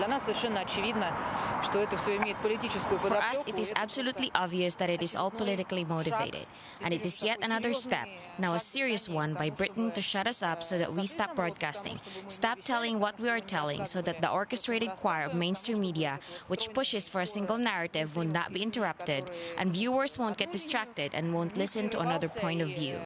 Для нас совершенно очевидно, что это все имеет политическую For us, it is absolutely obvious that it is all politically motivated, and it is yet another step, now a serious one, by Britain to shut us up so that we stop broadcasting, stop telling what we are telling, so that the orchestrated choir of mainstream media, which pushes for a single narrative, will not be interrupted, and viewers won't get distracted and won't listen to another point of view.